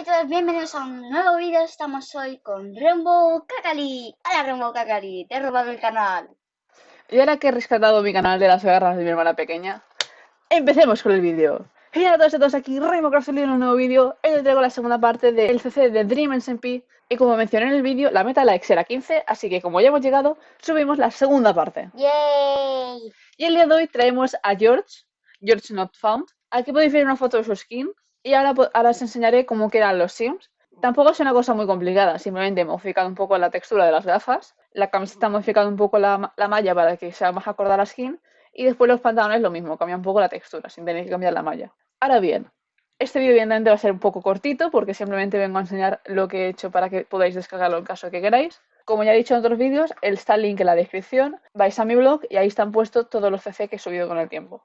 y todos, bienvenidos a un nuevo vídeo. Estamos hoy con Rainbow Kakali. Hola Rainbow Kakali, te he robado el canal. Y ahora que he rescatado mi canal de las garras de mi hermana pequeña, empecemos con el vídeo. Y a todos y todos aquí, Rainbow Craftsly en un nuevo vídeo. Hoy os traigo la segunda parte del CC de Dream SMP. Y como mencioné en el vídeo, la meta likes era 15, así que como ya hemos llegado, subimos la segunda parte. ¡Yay! Y el día de hoy traemos a George, George Not Found. Aquí podéis ver una foto de su skin y ahora, ahora os enseñaré cómo quedan los sims. Tampoco es una cosa muy complicada, simplemente he modificado un poco la textura de las gafas, la camiseta ha modificado un poco la, la malla para que sea más acorde a la skin, y después los pantalones lo mismo, cambia un poco la textura, sin tener que cambiar la malla. Ahora bien, este vídeo evidentemente va a ser un poco cortito, porque simplemente vengo a enseñar lo que he hecho para que podáis descargarlo en caso que queráis. Como ya he dicho en otros vídeos, está el link en la descripción, vais a mi blog y ahí están puestos todos los CC que he subido con el tiempo.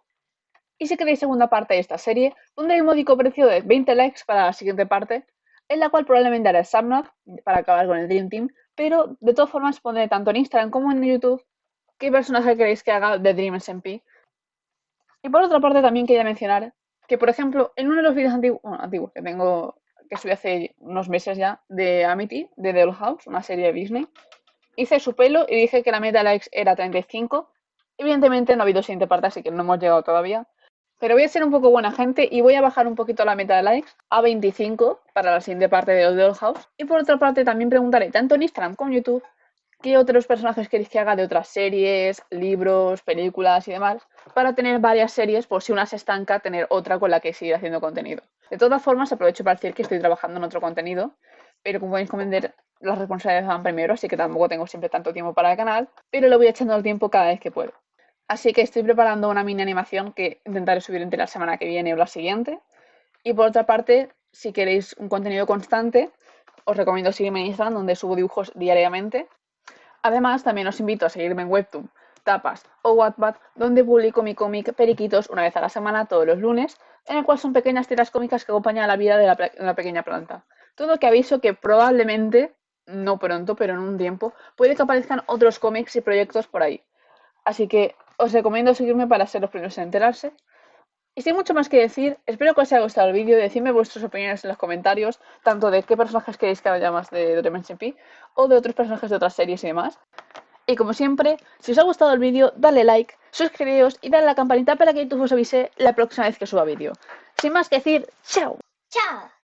Y si queréis segunda parte de esta serie, hay un módico precio de 20 likes para la siguiente parte, en la cual probablemente haré Subnod para acabar con el Dream Team, pero de todas formas pondré tanto en Instagram como en YouTube qué personaje queréis que haga de Dream SMP. Y por otra parte también quería mencionar que, por ejemplo, en uno de los vídeos antiguos, que tengo, que subí hace unos meses ya, de Amity, de The House, una serie de Disney, hice su pelo y dije que la meta likes era 35. Evidentemente no ha habido siguiente parte, así que no hemos llegado todavía. Pero voy a ser un poco buena gente y voy a bajar un poquito la meta de likes a 25 para la siguiente parte de The Old House. Y por otra parte también preguntaré tanto en Instagram como en YouTube qué otros personajes queréis que haga de otras series, libros, películas y demás, para tener varias series por si una se estanca, tener otra con la que seguir haciendo contenido. De todas formas, aprovecho para decir que estoy trabajando en otro contenido, pero como podéis comprender, las responsabilidades van primero, así que tampoco tengo siempre tanto tiempo para el canal, pero lo voy echando al tiempo cada vez que puedo. Así que estoy preparando una mini animación que intentaré subir entre la semana que viene o la siguiente. Y por otra parte, si queréis un contenido constante, os recomiendo seguirme en Instagram, donde subo dibujos diariamente. Además, también os invito a seguirme en Webtoon, Tapas o Wattpad, donde publico mi cómic Periquitos una vez a la semana, todos los lunes, en el cual son pequeñas tiras cómicas que acompañan la vida de la, de la pequeña planta. Todo que aviso que probablemente, no pronto, pero en un tiempo, puede que aparezcan otros cómics y proyectos por ahí. Así que os recomiendo seguirme para ser los primeros en enterarse. Y sin mucho más que decir, espero que os haya gustado el vídeo, decidme vuestras opiniones en los comentarios, tanto de qué personajes queréis que haya más de Dimension P o de otros personajes de otras series y demás. Y como siempre, si os ha gustado el vídeo, dale like, suscribíos y dale a la campanita para que YouTube os avise la próxima vez que suba vídeo. Sin más que decir, ¡chao! ¡Chao!